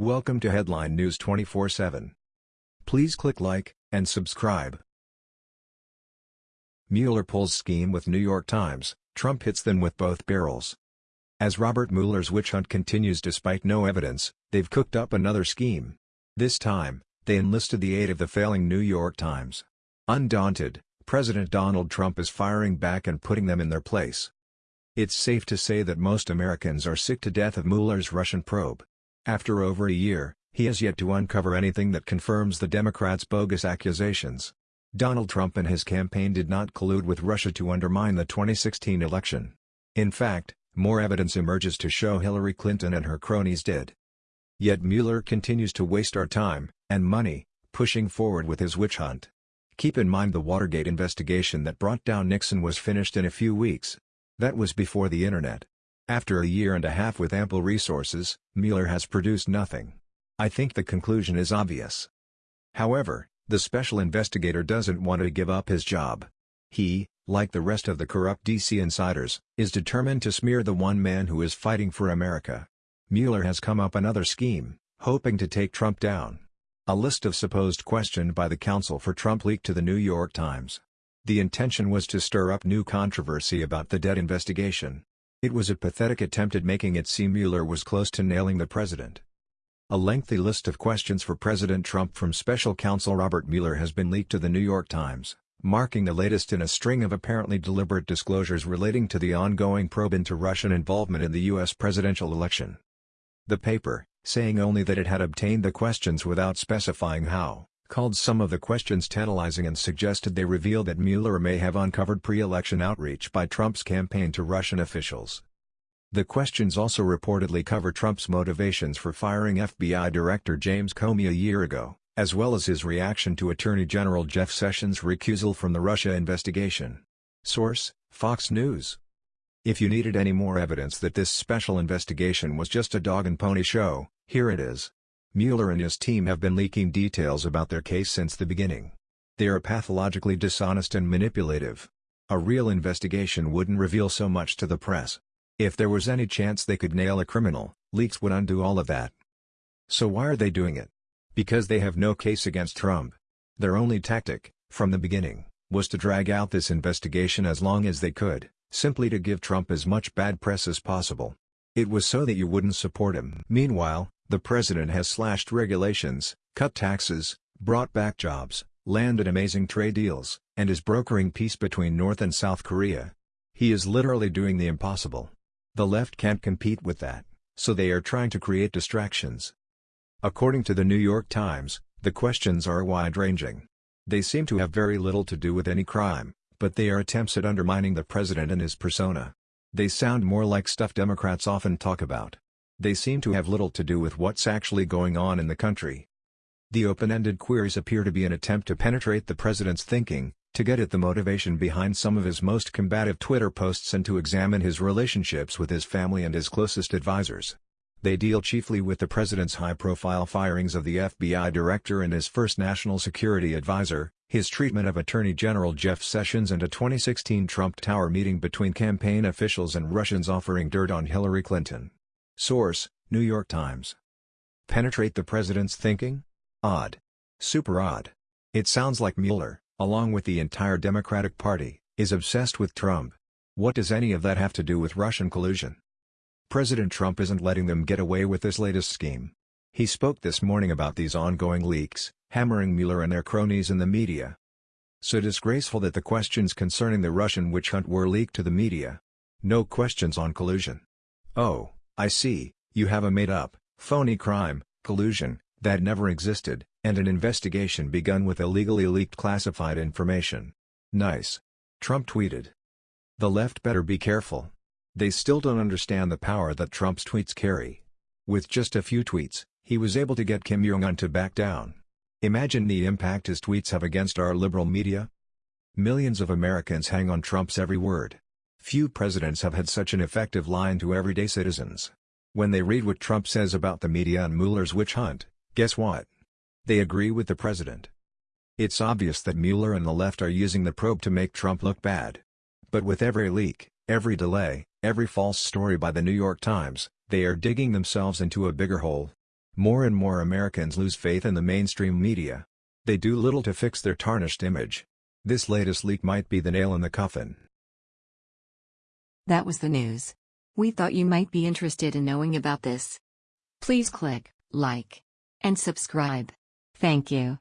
Welcome to Headline News 24/7. Please click like and subscribe. Mueller pulls scheme with New York Times, Trump hits them with both barrels. As Robert Mueller's witch hunt continues despite no evidence, they've cooked up another scheme. This time, they enlisted the aid of the failing New York Times. Undaunted, President Donald Trump is firing back and putting them in their place. It's safe to say that most Americans are sick to death of Mueller's Russian probe. After over a year, he has yet to uncover anything that confirms the Democrats' bogus accusations. Donald Trump and his campaign did not collude with Russia to undermine the 2016 election. In fact, more evidence emerges to show Hillary Clinton and her cronies did. Yet Mueller continues to waste our time, and money, pushing forward with his witch hunt. Keep in mind the Watergate investigation that brought down Nixon was finished in a few weeks. That was before the internet. After a year and a half with ample resources, Mueller has produced nothing. I think the conclusion is obvious. However, the special investigator doesn't want to give up his job. He, like the rest of the corrupt DC insiders, is determined to smear the one man who is fighting for America. Mueller has come up another scheme, hoping to take Trump down. A list of supposed questioned by the counsel for Trump leaked to the New York Times. The intention was to stir up new controversy about the debt investigation. It was a pathetic attempt at making it seem Mueller was close to nailing the president. A lengthy list of questions for President Trump from special counsel Robert Mueller has been leaked to the New York Times, marking the latest in a string of apparently deliberate disclosures relating to the ongoing probe into Russian involvement in the U.S. presidential election. The paper, saying only that it had obtained the questions without specifying how, called some of the questions tantalizing and suggested they reveal that Mueller may have uncovered pre-election outreach by Trump's campaign to Russian officials. The questions also reportedly cover Trump's motivations for firing FBI Director James Comey a year ago, as well as his reaction to Attorney General Jeff Sessions' recusal from the Russia investigation. Source, Fox News. If you needed any more evidence that this special investigation was just a dog and pony show, here it is. Mueller and his team have been leaking details about their case since the beginning. They are pathologically dishonest and manipulative. A real investigation wouldn't reveal so much to the press. If there was any chance they could nail a criminal, leaks would undo all of that. So why are they doing it? Because they have no case against Trump. Their only tactic, from the beginning, was to drag out this investigation as long as they could, simply to give Trump as much bad press as possible. It was so that you wouldn't support him. Meanwhile, the president has slashed regulations, cut taxes, brought back jobs, landed amazing trade deals, and is brokering peace between North and South Korea. He is literally doing the impossible. The left can't compete with that, so they are trying to create distractions. According to the New York Times, the questions are wide-ranging. They seem to have very little to do with any crime, but they are attempts at undermining the president and his persona. They sound more like stuff Democrats often talk about. They seem to have little to do with what's actually going on in the country. The open-ended queries appear to be an attempt to penetrate the president's thinking, to get at the motivation behind some of his most combative Twitter posts and to examine his relationships with his family and his closest advisors. They deal chiefly with the president's high-profile firings of the FBI director and his first national security advisor, his treatment of Attorney General Jeff Sessions and a 2016 Trump Tower meeting between campaign officials and Russians offering dirt on Hillary Clinton. Source, New York Times. Penetrate the president's thinking? Odd. Super odd. It sounds like Mueller, along with the entire Democratic Party, is obsessed with Trump. What does any of that have to do with Russian collusion? President Trump isn't letting them get away with this latest scheme. He spoke this morning about these ongoing leaks, hammering Mueller and their cronies in the media. So disgraceful that the questions concerning the Russian witch hunt were leaked to the media. No questions on collusion. Oh. I see, you have a made-up, phony crime, collusion, that never existed, and an investigation begun with illegally leaked classified information. Nice. Trump tweeted. The left better be careful. They still don't understand the power that Trump's tweets carry. With just a few tweets, he was able to get Kim Jong-un to back down. Imagine the impact his tweets have against our liberal media. Millions of Americans hang on Trump's every word. Few presidents have had such an effective line to everyday citizens. When they read what Trump says about the media and Mueller's witch hunt, guess what? They agree with the president. It's obvious that Mueller and the left are using the probe to make Trump look bad. But with every leak, every delay, every false story by the New York Times, they are digging themselves into a bigger hole. More and more Americans lose faith in the mainstream media. They do little to fix their tarnished image. This latest leak might be the nail in the coffin. That was the news. We thought you might be interested in knowing about this. Please click like and subscribe. Thank you.